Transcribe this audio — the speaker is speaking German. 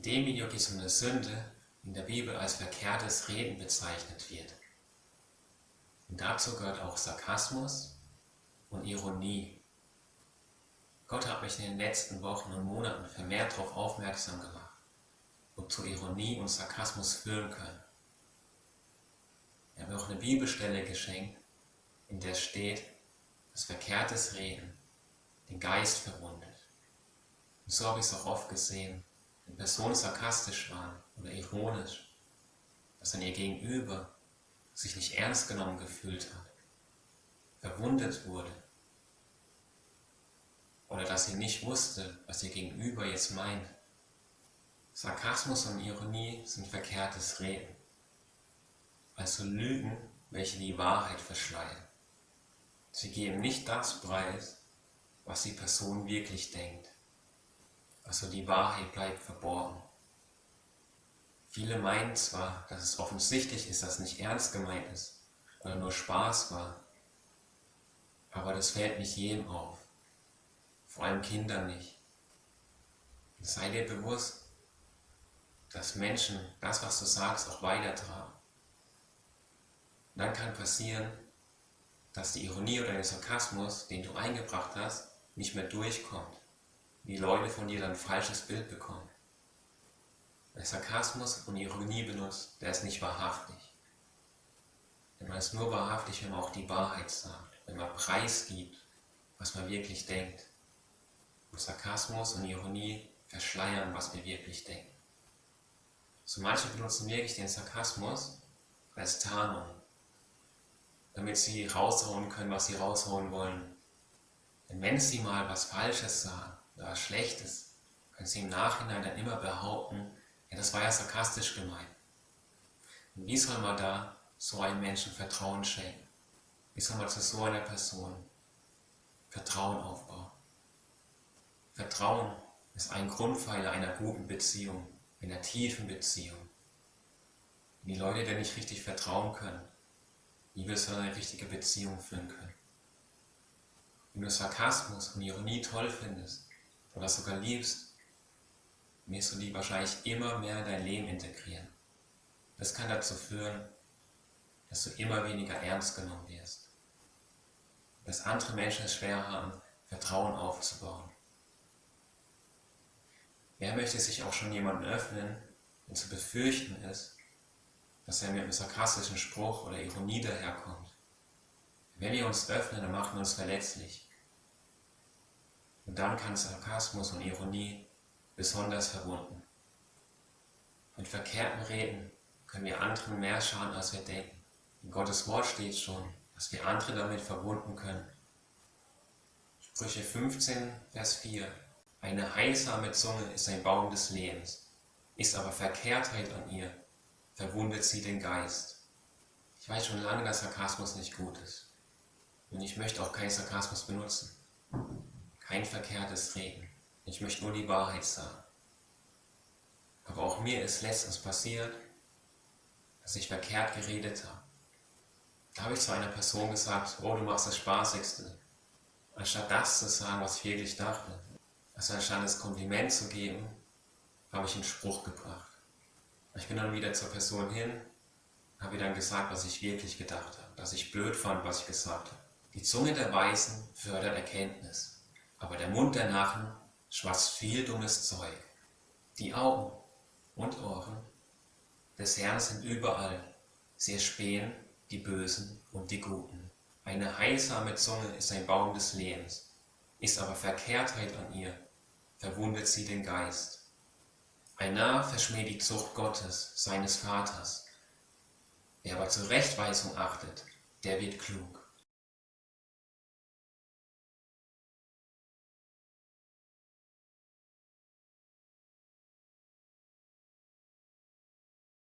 In dem Video geht es um eine Sünde, in der Bibel als verkehrtes Reden bezeichnet wird. Und dazu gehört auch Sarkasmus und Ironie. Gott hat mich in den letzten Wochen und Monaten vermehrt darauf aufmerksam gemacht, wozu Ironie und Sarkasmus führen können. Er hat mir auch eine Bibelstelle geschenkt, in der steht, dass verkehrtes Reden den Geist verwundet. Und so habe ich es auch oft gesehen, wenn Personen sarkastisch waren oder ironisch, dass dann ihr Gegenüber sich nicht ernst genommen gefühlt hat, verwundet wurde oder dass sie nicht wusste, was ihr Gegenüber jetzt meint. Sarkasmus und Ironie sind verkehrtes Reden, also Lügen, welche die Wahrheit verschleiern. Sie geben nicht das preis, was die Person wirklich denkt. Also die Wahrheit bleibt verborgen. Viele meinen zwar, dass es offensichtlich ist, dass es nicht ernst gemeint ist oder nur Spaß war, aber das fällt nicht jedem auf, vor allem Kindern nicht. Sei dir bewusst, dass Menschen das, was du sagst, auch weitertragen. Dann kann passieren, dass die Ironie oder der Sarkasmus, den du eingebracht hast, nicht mehr durchkommt die Leute von dir dann ein falsches Bild bekommen. Wer Sarkasmus und Ironie benutzt, der ist nicht wahrhaftig. Denn man ist nur wahrhaftig, wenn man auch die Wahrheit sagt, wenn man Preis gibt, was man wirklich denkt. Und Sarkasmus und Ironie verschleiern, was wir wirklich denken. So manche benutzen wirklich den Sarkasmus als Tarnung, damit sie raushauen können, was sie raushauen wollen. Denn wenn sie mal was Falsches sagen, was Schlechtes, können sie im Nachhinein dann immer behaupten, ja, das war ja sarkastisch gemeint. Und wie soll man da so einem Menschen Vertrauen schenken? Wie soll man zu so einer Person Vertrauen aufbauen? Vertrauen ist ein Grundpfeiler einer guten Beziehung, einer tiefen Beziehung. Wenn die Leute dir nicht richtig vertrauen können, wie willst du eine richtige Beziehung führen können? Wenn du Sarkasmus und Ironie toll findest, oder sogar liebst, wirst du die wahrscheinlich immer mehr in dein Leben integrieren. Das kann dazu führen, dass du immer weniger ernst genommen wirst. Dass andere Menschen es schwer haben, Vertrauen aufzubauen. Wer möchte sich auch schon jemandem öffnen, wenn zu befürchten ist, dass er mit einem sarkastischen Spruch oder Ironie daherkommt? Wenn wir uns öffnen, dann machen wir uns verletzlich. Und dann kann Sarkasmus und Ironie besonders verwunden. Mit verkehrten Reden können wir anderen mehr schaden, als wir denken. In Gottes Wort steht schon, dass wir andere damit verwunden können. Sprüche 15, Vers 4 Eine heilsame Zunge ist ein Baum des Lebens, ist aber Verkehrtheit an ihr, verwundet sie den Geist. Ich weiß schon lange, dass Sarkasmus nicht gut ist. Und ich möchte auch keinen Sarkasmus benutzen kein verkehrtes Reden. Ich möchte nur die Wahrheit sagen. Aber auch mir ist letztens passiert, dass ich verkehrt geredet habe. Da habe ich zu einer Person gesagt, oh, du machst das Spaßigste. Anstatt das zu sagen, was ich wirklich dachte, also anstatt das Kompliment zu geben, habe ich einen Spruch gebracht. Ich bin dann wieder zur Person hin, habe ihr dann gesagt, was ich wirklich gedacht habe, dass ich blöd fand, was ich gesagt habe. Die Zunge der Weisen fördert Erkenntnis aber der Mund der Narren schwatzt viel dummes Zeug. Die Augen und Ohren des Herrn sind überall, sie erspähen die Bösen und die Guten. Eine heilsame Zunge ist ein Baum des Lebens, ist aber Verkehrtheit an ihr, verwundet sie den Geist. Ein Narr verschmäht die Zucht Gottes, seines Vaters. Wer aber zur Rechtweisung achtet, der wird klug.